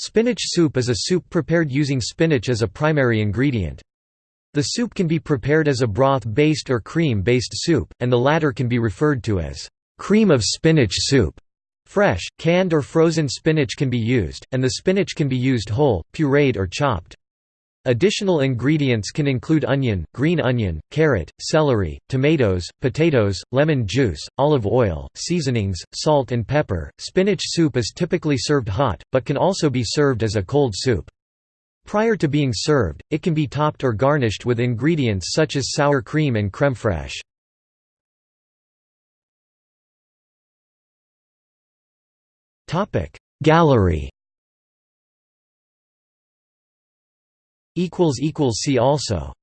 Spinach soup is a soup prepared using spinach as a primary ingredient. The soup can be prepared as a broth-based or cream-based soup, and the latter can be referred to as cream of spinach soup. Fresh, canned or frozen spinach can be used, and the spinach can be used whole, pureed or chopped. Additional ingredients can include onion, green onion, carrot, celery, tomatoes, potatoes, lemon juice, olive oil, seasonings, salt and pepper. Spinach soup is typically served hot, but can also be served as a cold soup. Prior to being served, it can be topped or garnished with ingredients such as sour cream and crème fraîche. Gallery See also